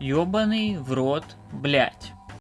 Ёбаный в рот, блядь.